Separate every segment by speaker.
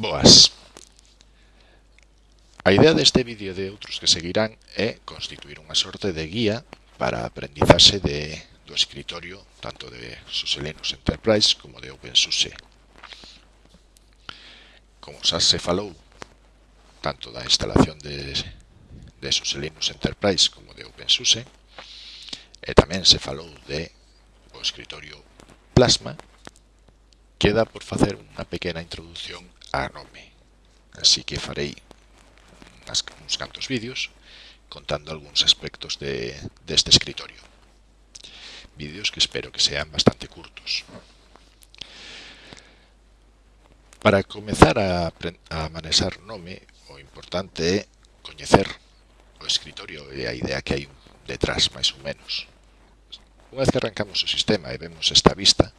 Speaker 1: Boas. A idea deste vídeo e de outros que seguirán é constituir unha sorte de guía para a aprendizaxe de, do escritorio tanto de SUSE Linux Enterprise como de OpenSUSE. Como xa se falou tanto da instalación de, de SUSE Linux Enterprise como de OpenSUSE, e tamén se falou de o escritorio Plasma, queda por facer unha pequena introdución Ah, a nome. Así que farei unhas, uns cantos vídeos contando algúns aspectos de, deste escritorio. Vídeos que espero que sean bastante curtos. Para comezar a, a manexar nome, o importante é coñecer o escritorio e a idea que hai detrás, máis ou menos. Unha vez que arrancamos o sistema e vemos esta vista,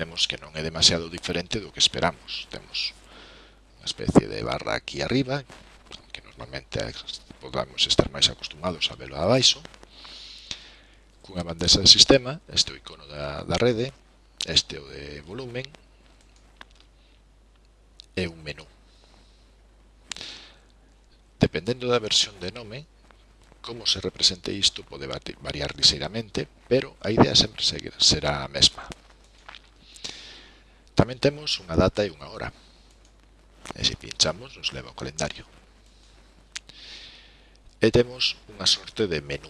Speaker 1: vemos que non é demasiado diferente do que esperamos. Temos unha especie de barra aquí arriba, que normalmente podamos estar máis acostumados a velo abaixo, cunha bandexa de sistema, este o icono da, da rede, este o de volumen, e un menú. Dependendo da versión de nome, como se represente isto pode variar liseiramente, pero a idea sempre será a mesma. Tamén temos unha data e unha hora. E se pinchamos nos leva ao calendario. E temos unha sorte de menú.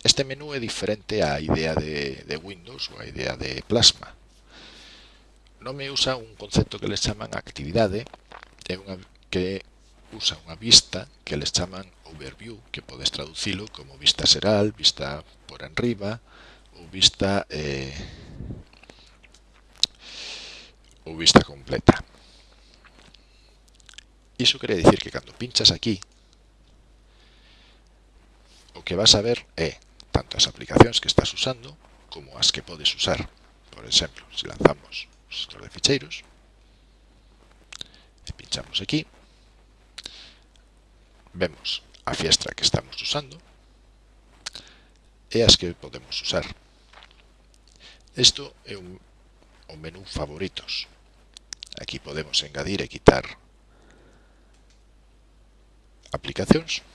Speaker 1: Este menú é diferente á idea de, de Windows ou á idea de Plasma. Non me usa un concepto que les chaman actividade, é unha que usa unha vista que les chaman overview, que podes traducilo como vista seral, vista por enriba ou vista eh, ou vista completa. Iso quere dicir que cando pinchas aquí, o que vas a ver é tanto as aplicacións que estás usando como as que podes usar. Por exemplo, se lanzamos o sector de ficheiros, e pinchamos aquí, vemos a fiestra que estamos usando e as que podemos usar. Isto é un, o menú favoritos, Aquí podemos engadir e quitar aplicacións.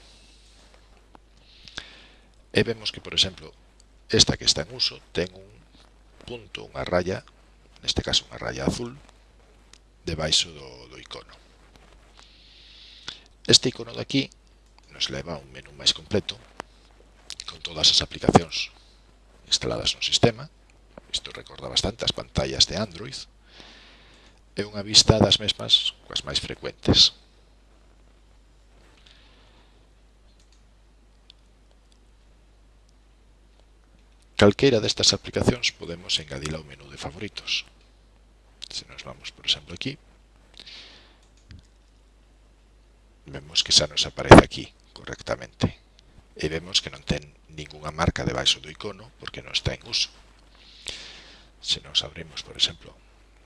Speaker 1: E vemos que, por exemplo, esta que está en uso ten un punto, unha raya, neste caso unha raya azul, debaixo do, do icono. Este icono de aquí nos leva a un menú máis completo con todas as aplicacións instaladas no sistema. Isto recorda bastante as pantallas de Android, e unha vista das mesmas coas máis frecuentes. Calqueira destas aplicacións podemos engadila ao menú de favoritos. Se nos vamos, por exemplo, aquí, vemos que xa nos aparece aquí correctamente. E vemos que non ten ninguna marca debaixo do icono porque non está en uso. Se nos abrimos, por exemplo,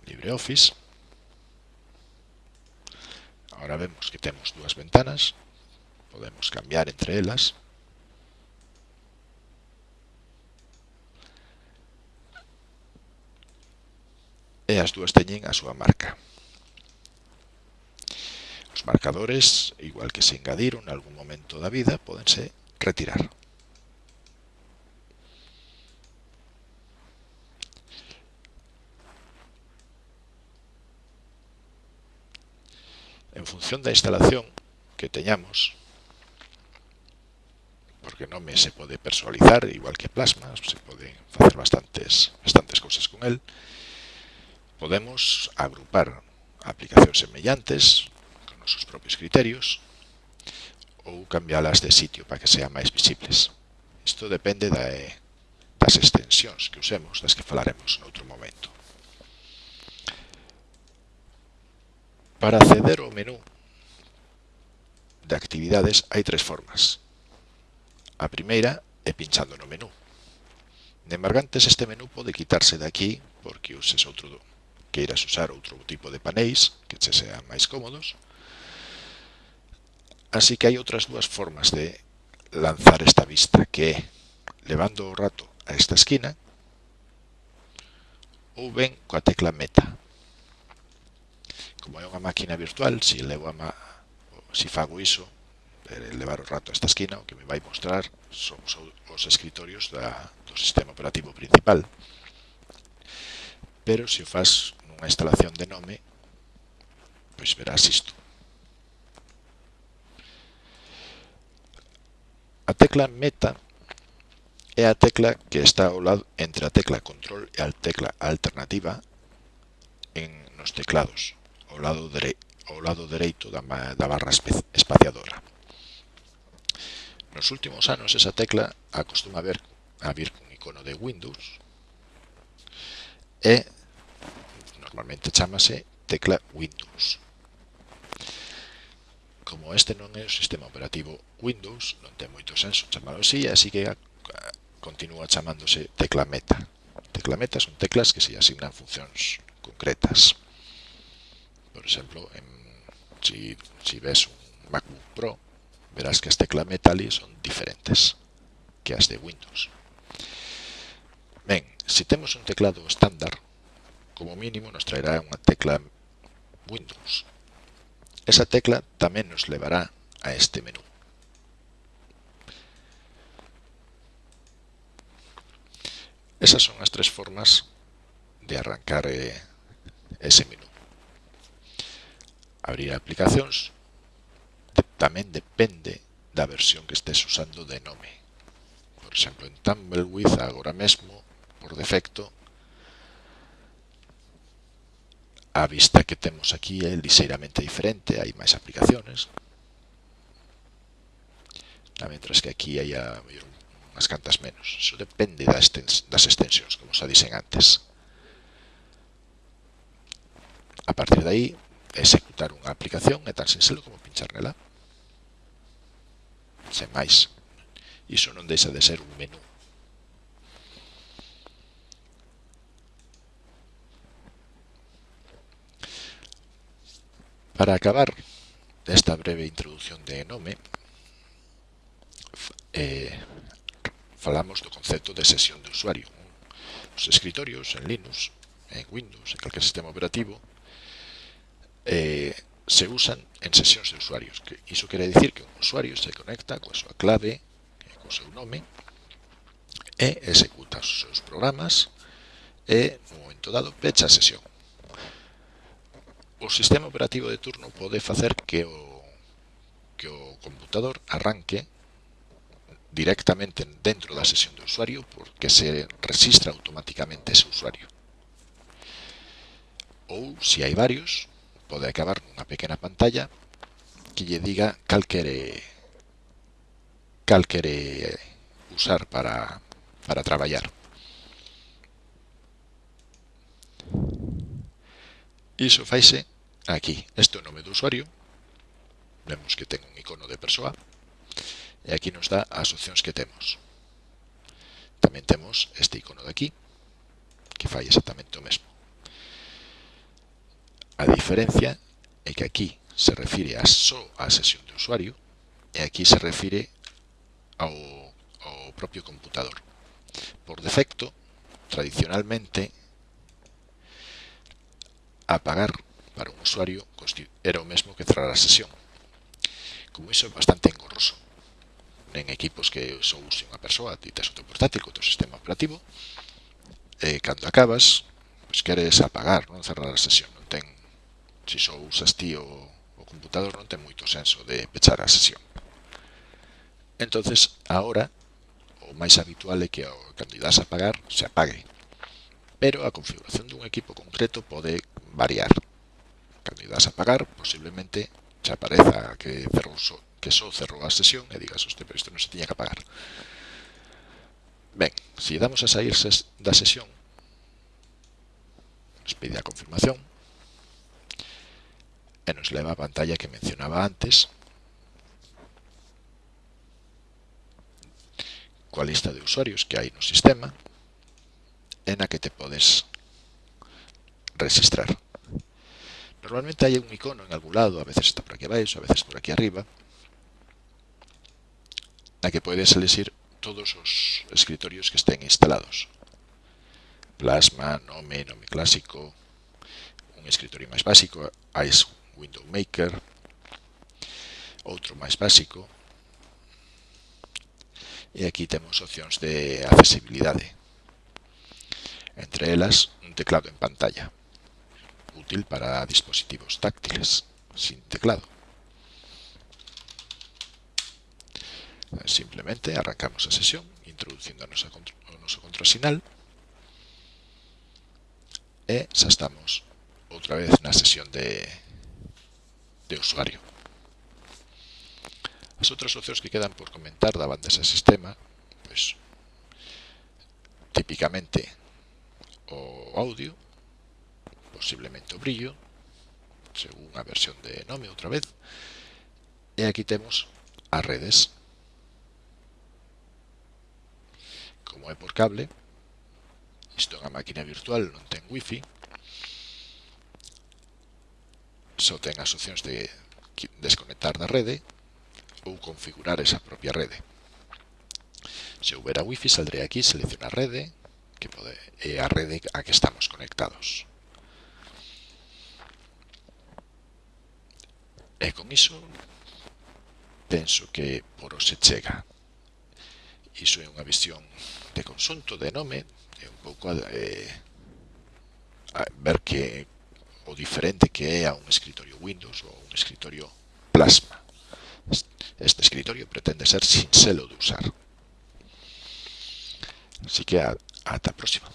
Speaker 1: LibreOffice, Ahora vemos que temos dúas ventanas, podemos cambiar entre elas. E as dúas teñen a súa marca. Os marcadores, igual que se engadiron en algún momento da vida, podense retirar. en función da instalación que teñamos, porque non me se pode personalizar igual que plasma, se pode facer bastantes, bastantes cousas con el, podemos agrupar aplicacións semellantes con nosos propios criterios ou cambiálas de sitio para que sean máis visibles. Isto depende da, eh, das extensións que usemos, das que falaremos noutro momento. Para acceder ao menú de actividades hai tres formas. A primeira é pinchando no menú. De embargantes, este menú pode quitarse de aquí porque uses outro queiras usar outro tipo de paneis que che sean máis cómodos. Así que hai outras dúas formas de lanzar esta vista que é levando o rato a esta esquina ou ben coa tecla meta como é unha máquina virtual, se levo a ma... se fago iso, eh, levar o rato a esta esquina, o que me vai mostrar son os escritorios da, do sistema operativo principal. Pero se o faz nunha instalación de nome, pois verás isto. A tecla meta é a tecla que está ao lado entre a tecla control e a tecla alternativa en nos teclados ao lado, dere, ao lado dereito da, da barra espaciadora. Nos últimos anos esa tecla acostuma a ver a vir con icono de Windows e normalmente chamase tecla Windows. Como este non é o sistema operativo Windows, non ten moito senso chamalo así, así que continúa chamándose tecla meta. Tecla meta son teclas que se asignan funcións concretas. Por exemplo, en, si, si ves un MacBook Pro, verás que as teclas ali son diferentes que as de Windows. Ben, se temos un teclado estándar, como mínimo nos traerá unha tecla Windows. Esa tecla tamén nos levará a este menú. Esas son as tres formas de arrancar eh, ese menú. abrir aplicacións tamén depende da versión que estés usando de nome. Por exemplo, en Tumbleweed agora mesmo, por defecto, a vista que temos aquí é liseiramente diferente, hai máis aplicaciones. Mentras que aquí hai unhas cantas menos. Eso depende das extensións, como xa dixen antes. A partir de aí, executar unha aplicación é tan sinxelo como pinchar nela. Sen máis. Iso non deixa de ser un menú. Para acabar esta breve introdución de Enome, eh, falamos do concepto de sesión de usuario. Os escritorios en Linux, en Windows, en calquer sistema operativo, eh, se usan en sesións de usuarios. Que iso quere dicir que un usuario se conecta coa súa clave, eh, co seu nome, e executa os seus programas e, no momento dado, pecha a sesión. O sistema operativo de turno pode facer que o, que o computador arranque directamente dentro da sesión do usuario porque se registra automáticamente ese usuario. Ou, se hai varios, pode acabar nunha pequena pantalla que lle diga cal quere cal quere usar para, para traballar. Iso faise aquí. Este é o nome do usuario. Vemos que ten un icono de persoa. E aquí nos dá as opcións que temos. Tamén temos este icono de aquí, que fai exactamente o mesmo. A diferencia é que aquí se refire a só a sesión de usuario e aquí se refire ao, ao propio computador. Por defecto, tradicionalmente, apagar para un usuario era o mesmo que cerrar a sesión. Como iso é bastante engorroso en equipos que só use unha persoa, ti tes o teu portátil co teu sistema operativo, e cando acabas, pois queres apagar, non cerrar a sesión, non? se só usas ti o, o computador non ten moito senso de pechar a sesión. entonces agora, o máis habitual é que cando idas a apagar se apague. Pero a configuración dun equipo concreto pode variar. Cando idas a apagar, posiblemente xa apareza que cerrou que só cerrou a sesión e digas, hoste, pero isto non se tiña que apagar. Ben, se damos a sair da sesión, nos pide a confirmación, e nos leva a pantalla que mencionaba antes, coa lista de usuarios que hai no sistema, en a que te podes registrar. Normalmente hai un icono en algún lado, a veces está por aquí abaixo, a veces por aquí arriba, na que podes elegir todos os escritorios que estén instalados. Plasma, nome, nome clásico, un escritorio máis básico, hai Window Maker, outro máis básico, e aquí temos opcións de accesibilidade, entre elas un teclado en pantalla, útil para dispositivos táctiles, sin teclado. Simplemente arrancamos a sesión introducindo a nosa o noso contrasinal e xa estamos outra vez na sesión de de usuario. As outras opcións que quedan por comentar da banda ese sistema, pois, típicamente o audio, posiblemente o brillo, según a versión de Nome outra vez, e aquí temos as redes. Como é por cable, isto é unha máquina virtual, non ten wifi, só ten as opcións de desconectar da rede ou configurar esa propia rede. Se houbera wifi, saldrei aquí, seleccionar rede, que pode, é a rede a que estamos conectados. E con iso, penso que por hoxe chega. Iso é unha visión de consunto, de nome, é un pouco eh, ver que o diferente que a un escritorio Windows ou un escritorio Plasma. Este escritorio pretende ser sin selo de usar. Así que ata a próxima.